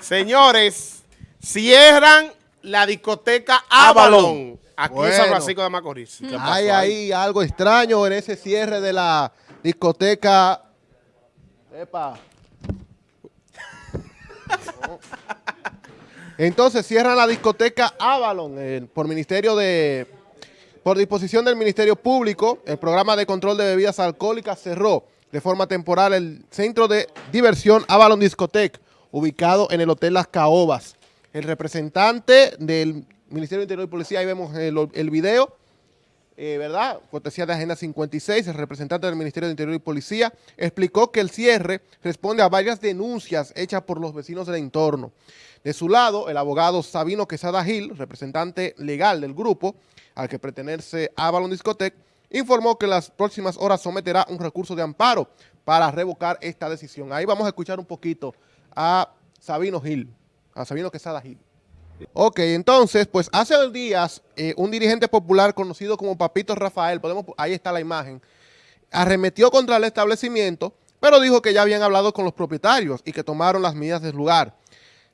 Señores, cierran la discoteca Avalon. Aquí en San Francisco de Macorís. Hay ahí algo extraño en ese cierre de la discoteca. Epa. Entonces cierran la discoteca Avalon eh, por ministerio de por disposición del Ministerio Público, el programa de control de bebidas alcohólicas cerró de forma temporal el centro de diversión Avalon Discotec, ubicado en el Hotel Las Caobas. El representante del Ministerio de Interior y Policía, ahí vemos el, video, eh, ¿verdad? Cortesía de Agenda 56, el representante del Ministerio de Interior y Policía explicó que el cierre responde a varias denuncias hechas por los vecinos del entorno. De su lado, el abogado Sabino Quesada Gil, representante legal del grupo, al que pertenece Avalon Discotec, informó que en las próximas horas someterá un recurso de amparo para revocar esta decisión. Ahí vamos a escuchar un poquito a Sabino Gil, a Sabino Quesada Gil. Ok, entonces, pues hace dos días, eh, un dirigente popular conocido como Papito Rafael, podemos, ahí está la imagen, arremetió contra el establecimiento, pero dijo que ya habían hablado con los propietarios y que tomaron las medidas del lugar.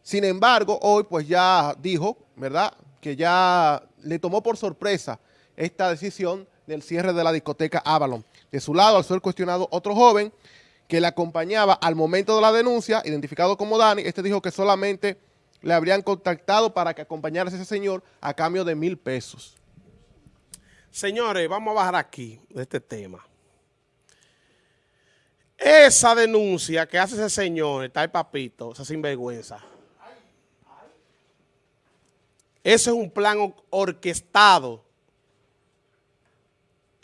Sin embargo, hoy pues ya dijo, ¿verdad?, que ya le tomó por sorpresa esta decisión del cierre de la discoteca Avalon. De su lado, al ser cuestionado otro joven que le acompañaba al momento de la denuncia, identificado como Dani, este dijo que solamente le habrían contactado para que acompañara a ese señor a cambio de mil pesos. Señores, vamos a bajar aquí de este tema. Esa denuncia que hace ese señor, está el papito, esa sinvergüenza. Ese es un plan orquestado.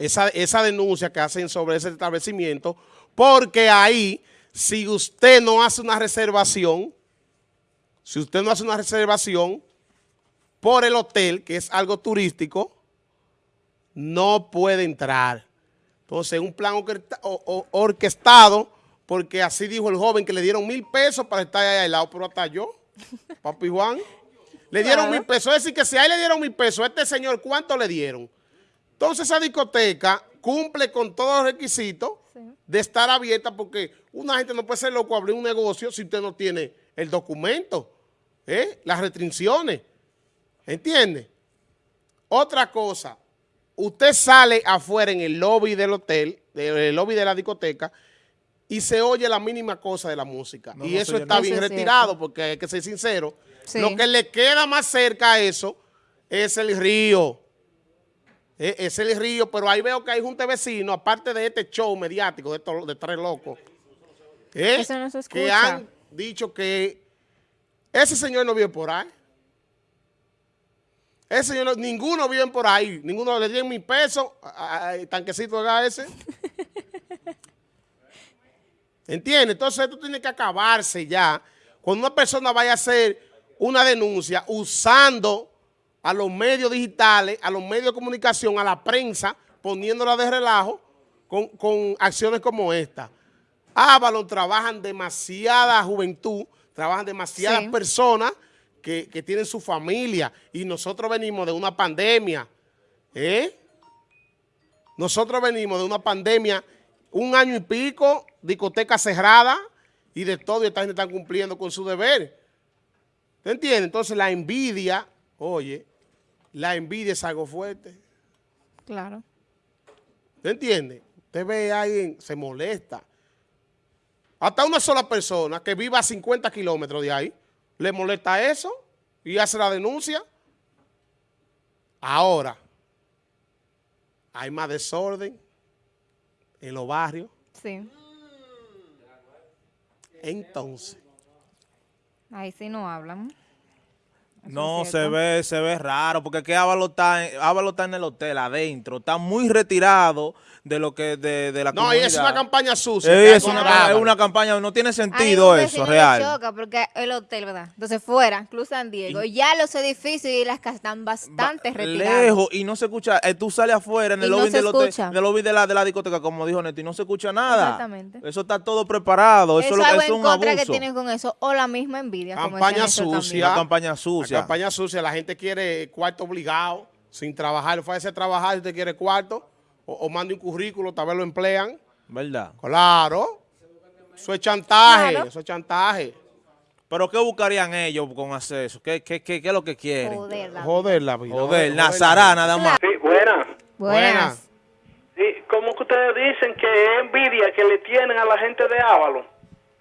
Esa, esa denuncia que hacen sobre ese establecimiento, porque ahí, si usted no hace una reservación, si usted no hace una reservación por el hotel, que es algo turístico, no puede entrar. Entonces, un plan orquestado, porque así dijo el joven que le dieron mil pesos para estar ahí al lado, pero hasta yo, papi Juan, le dieron mil pesos. Es decir, que si a él le dieron mil pesos, a este señor, ¿cuánto le dieron? Entonces, esa discoteca cumple con todos los requisitos de estar abierta, porque una gente no puede ser loco abrir un negocio si usted no tiene el documento. ¿eh? las restricciones. ¿Entiende? Otra cosa, usted sale afuera en el lobby del hotel, en el lobby de la discoteca, y se oye la mínima cosa de la música. y eso está bien retirado, porque hay que ser sincero. Lo que le queda más cerca a eso es el río. E, es el río, pero ahí veo que hay un vecino, aparte de este show mediático de, de tres locos, ¿eh? que han dicho que ese señor no vive por ahí. Ese señor, ninguno vive por ahí. Ninguno le dio mil pesos al tanquecito de ese. ¿Entiendes? Entonces esto tiene que acabarse ya. Cuando una persona vaya a hacer una denuncia usando a los medios digitales, a los medios de comunicación, a la prensa, poniéndola de relajo con, con acciones como esta. Ábalo trabajan demasiada juventud trabajan demasiadas personas que, tienen su familia y nosotros venimos de una pandemia, ¿eh? Nosotros venimos de una pandemia, un año y pico, discoteca cerrada y de todo, y esta gente está cumpliendo con su deber. ¿Te entiendes? Entonces la envidia, oye, la envidia es algo fuerte. Claro. ¿Te entiende? Usted ve a alguien, se molesta. Hasta una sola persona que viva a 50 kilómetros de ahí, le molesta eso y hace la denuncia. Ahora, hay más desorden en los barrios. Sí. Entonces. Ahí sí no hablan. No, se ve, se ve raro, porque que Ávalo está, está en el hotel adentro, está muy retirado de lo que de, de la no, comunidad. No, es una campaña sucia. es, una, es una campaña, no tiene sentido eso, real. choca porque el hotel, ¿verdad? Entonces fuera, Club San Diego, y, ya los edificios y las casas están bastante retiradas. Lejos, y no se escucha, eh, tú sales afuera en el lobby del hotel, en el lobby de la, de la discoteca, como dijo Neto, y no se escucha nada. Exactamente. Eso está todo preparado, eso, eso es, eso es un contra que tienen con eso, o la misma envidia. Campaña sucia. Una campaña sucia. Campaña sucia, la gente quiere cuarto obligado, sin trabajar, fue a ese trabajar, usted quiere cuarto, o, mande un currículo, tal vez lo emplean. ¿Verdad? Claro. Eso es chantaje, eso es chantaje. Pero ¿qué buscarían ellos con hacer eso? ¿Qué, qué, qué, qué es lo que quieren? Joder, la Joder la vida. Joder, Nazará nada más. Sí, buena. Buenas. Sí, como que ustedes dicen que es envidia que le tienen a la gente de Ávalo.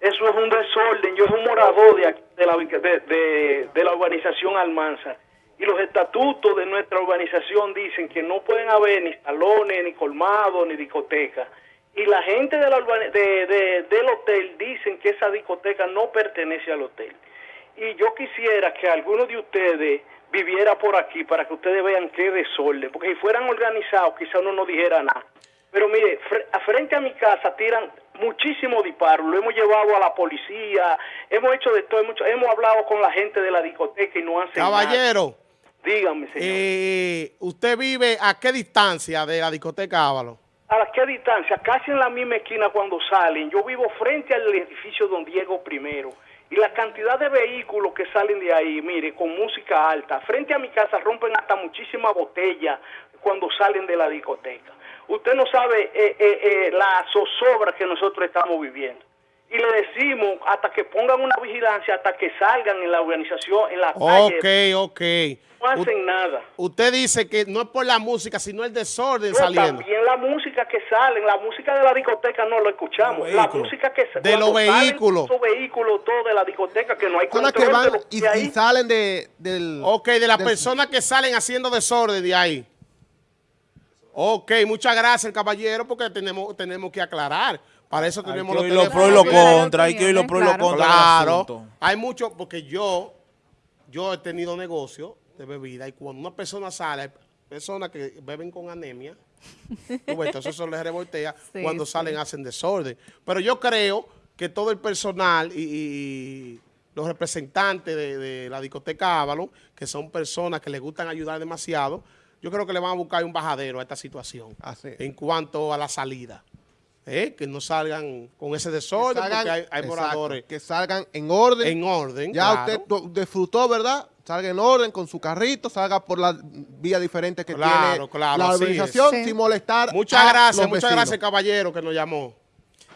Eso es un desorden. Yo soy un morador de, de, la, de, la urbanización Almanza. Y los estatutos de nuestra urbanización dicen que no pueden haber ni salones, ni colmados, ni discotecas. Y la gente de la de- del hotel dicen que esa discoteca no pertenece al hotel. Y yo quisiera que alguno de ustedes viviera por aquí para que ustedes vean qué desorden. Porque si fueran organizados, quizá uno no dijera nada. Pero mire, frente a mi casa tiran muchísimos disparos. Lo hemos llevado a la policía, hemos hecho de todo, hemos, hablado con la gente de la discoteca y no hacen nada. Caballero, Dígame, señor. eh, ¿usted vive a qué distancia de la discoteca Ávalo? ¿A qué distancia? Casi en la misma esquina cuando salen. Yo vivo frente al edificio Don Diego primero. Y la cantidad de vehículos que salen de ahí, mire, con música alta. Frente a mi casa rompen hasta muchísimas botellas cuando salen de la discoteca. Usted no sabe eh, eh, eh, la zozobra que nosotros estamos viviendo. Y le decimos hasta que pongan una vigilancia, hasta que salgan en la organización, en la calle. Ok, ok. No hacen nada. Usted dice que no es por la música, sino el desorden No, saliendo. también la música que salen, la música de la discoteca no lo escuchamos. Los La vehículos. música que sa- De los vehículos. Esos vehículos todos de la discoteca que no hay Personas control que van de lo que y, ahí. salen de, del... Ok, de las del- personas que salen haciendo desorden de ahí. Ok, muchas gracias, caballero, porque tenemos, tenemos que aclarar. Para eso Hay tenemos que los oír los teléfonos pros y los abiertos. contras, hay que oír los pros y contras del Claro, hay mucho, porque yo, yo he tenido negocio de bebida y cuando una persona sale, hay personas que beben con anemia, entonces eso les revoltea, Sí, cuando sí. salen hacen desorden. Pero yo creo que todo el personal y, y los representantes de, de la discoteca Avalon, que son personas que les gustan ayudar demasiado, yo creo que le van a buscar un bajadero a esta situación en cuanto a la salida. ¿eh? Que no salgan con ese desorden, salgan- porque hay, hay moradores que salgan en orden. en orden. ya claro. usted disfrutó, ¿verdad? Salga en orden con su carrito, salga por la vía diferente que Claro, tiene claro, la organización. Sí. sin molestar Muchas a gracias, los muchas vecinos. gracias, caballero, que nos llamó.